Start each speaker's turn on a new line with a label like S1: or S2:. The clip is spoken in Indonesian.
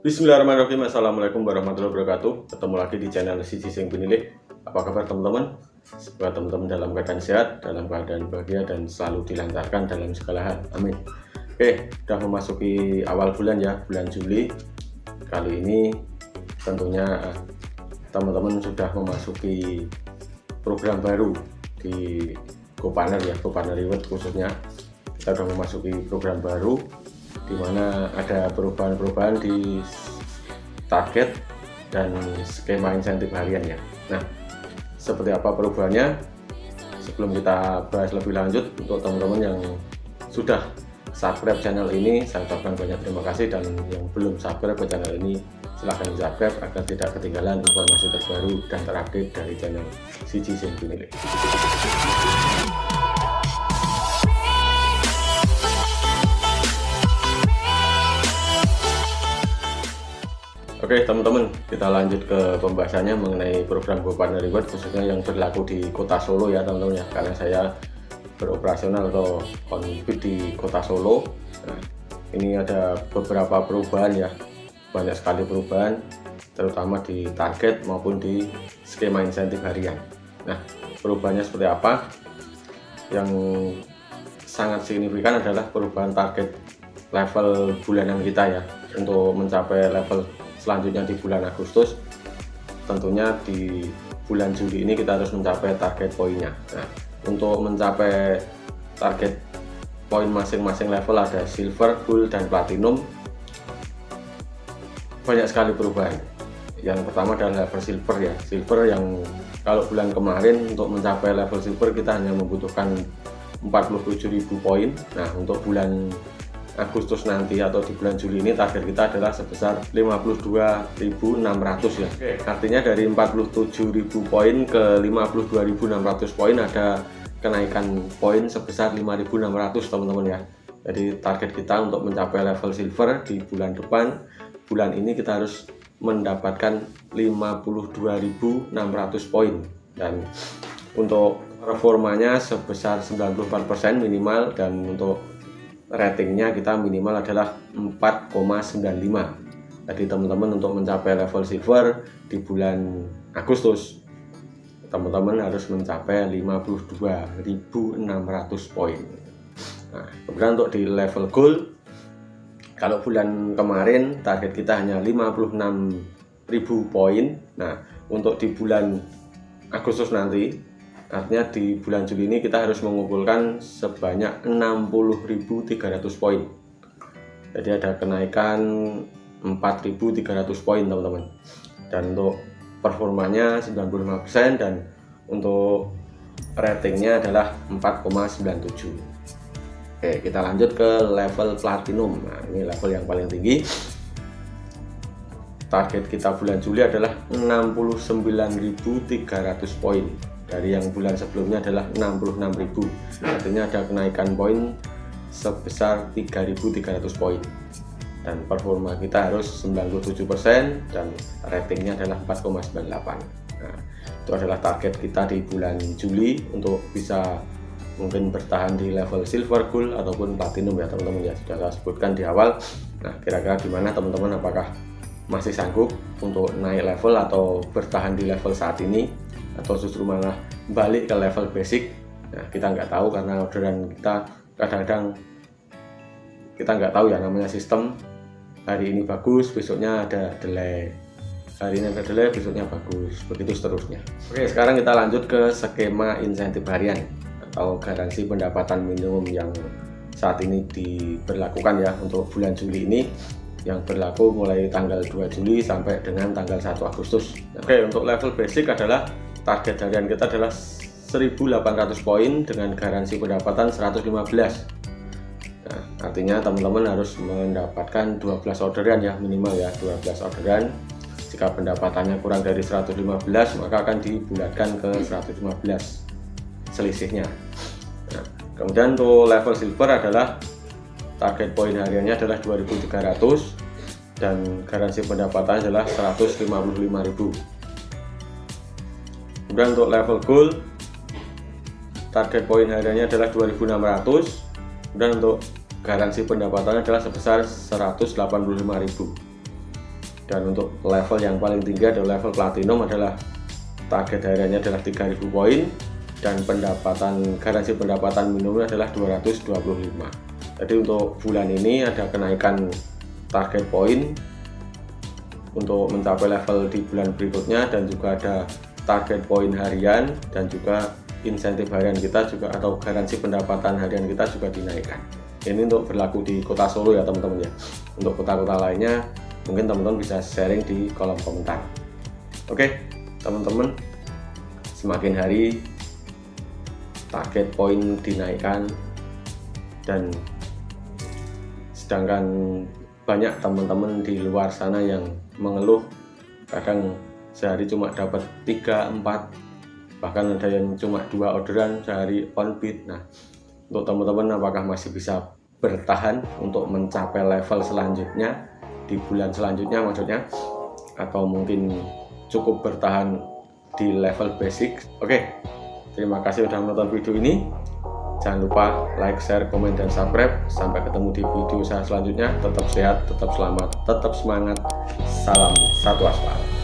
S1: Bismillahirrahmanirrahim. Assalamualaikum warahmatullahi wabarakatuh. Ketemu lagi di channel Sisi Sing Pinilih Apa kabar teman-teman? Semoga teman-teman dalam keadaan sehat Dalam keadaan bahagia dan selalu dilancarkan dalam segala hal. Amin. Oke, sudah memasuki awal bulan ya Bulan Juli. Kali ini tentunya eh, teman-teman sudah memasuki program baru di GoPartner ya GoPartner Reward khususnya. Kita sudah memasuki program baru di mana ada perubahan-perubahan di target dan skema insentif harian ya. Nah seperti apa perubahannya? Sebelum kita bahas lebih lanjut untuk teman-teman yang sudah subscribe channel ini saya ucapkan banyak terima kasih. Dan yang belum subscribe ke channel ini silahkan subscribe agar tidak ketinggalan informasi terbaru dan terupdate dari channel Siji Sing Oke teman-teman kita lanjut ke pembahasannya mengenai program GoPartner Reward khususnya yang berlaku di kota Solo ya teman-teman ya. Karena saya beroperasional atau on di kota Solo. Nah, ini ada beberapa perubahan ya. Banyak sekali perubahan terutama di target maupun di skema insentif harian. Nah perubahannya seperti apa? Yang sangat signifikan adalah perubahan target level bulanan kita ya untuk mencapai level selanjutnya di bulan Agustus tentunya di bulan Juli ini kita harus mencapai target poinnya. Nah untuk mencapai target poin masing-masing level ada silver, gold, dan platinum banyak sekali perubahan. Yang pertama adalah level silver ya. Silver yang kalau bulan kemarin untuk mencapai level silver kita hanya membutuhkan 47.000 poin. Nah untuk bulan Agustus nanti atau di bulan Juli ini target kita adalah sebesar 52.600 ya. Oke. artinya dari 47.000 poin ke 52.600 poin ada kenaikan poin sebesar 5.600 teman-teman ya. Jadi target kita untuk mencapai level silver di bulan depan bulan ini kita harus mendapatkan 52.600 poin. Dan untuk reformanya sebesar 94% minimal dan untuk ratingnya kita minimal adalah 4,95 jadi teman-teman untuk mencapai level silver di bulan Agustus teman-teman harus mencapai 52.600 poin. Nah kemudian untuk di level gold kalau bulan kemarin target kita hanya 56.000 poin. Nah untuk di bulan Agustus nanti artinya di bulan Juli ini kita harus mengumpulkan sebanyak 60.300 poin. Jadi ada kenaikan 4.300 poin teman-teman. Dan untuk performanya 95% dan untuk ratingnya adalah 4,97 Oke kita lanjut ke level platinum. Nah ini level yang paling tinggi. Target kita bulan Juli adalah 69.300 poin dari yang bulan sebelumnya adalah 66.000 artinya ada kenaikan poin sebesar 3.300 poin. Dan performa kita harus 97% dan ratingnya adalah 4,98 nah, itu adalah target kita di bulan Juli untuk bisa mungkin bertahan di level silver gold ataupun platinum ya teman-teman ya. Sudah saya sebutkan di awal. Nah kira-kira gimana teman-teman? Apakah masih sanggup untuk naik level atau bertahan di level saat ini atau justru malah balik ke level basic. Nah kita nggak tahu karena orderan kita kadang-kadang kita nggak tahu ya namanya sistem. Hari ini bagus besoknya ada delay. Hari ini ada delay besoknya bagus begitu seterusnya. Oke sekarang kita lanjut ke skema insentif harian atau garansi pendapatan minimum yang saat ini diberlakukan ya untuk bulan Juli ini yang berlaku mulai tanggal 2 Juli sampai dengan tanggal 1 Agustus. Oke untuk level basic adalah target harian kita adalah 1800 poin dengan garansi pendapatan 115 nah, artinya teman-teman harus mendapatkan 12 orderan ya minimal ya 12 orderan. Jika pendapatannya kurang dari 115 maka akan dibulatkan ke 115 selisihnya. Nah, kemudian untuk level silver adalah target poin hariannya adalah 2300 dan garansi pendapatan adalah 155.000 kemudian untuk level gold target poin hariannya adalah 2600 dan untuk garansi pendapatannya adalah sebesar 185.000 dan untuk level yang paling tinggi adalah level platinum adalah target hariannya adalah 3000 poin. Dan pendapatan garansi pendapatan minimumnya adalah 225 jadi untuk bulan ini ada kenaikan target poin untuk mencapai level di bulan berikutnya dan juga ada target poin harian dan juga insentif harian kita juga atau garansi pendapatan harian kita juga dinaikkan. Ini untuk berlaku di kota Solo ya teman-teman ya. Untuk kota-kota lainnya mungkin teman-teman bisa sharing di kolom komentar. Oke teman-teman semakin hari target poin dinaikkan dan sedangkan banyak teman-teman di luar sana yang mengeluh kadang sehari cuma dapat 3 4 bahkan ada yang cuma dua orderan sehari on beat nah untuk teman-teman apakah masih bisa bertahan untuk mencapai level selanjutnya di bulan selanjutnya maksudnya atau mungkin cukup bertahan di level basic oke terima kasih sudah menonton video ini Jangan lupa like, share, komen, dan subscribe. Sampai ketemu di video saya selanjutnya. Tetap sehat, tetap selamat, tetap semangat. Salam satu aspal.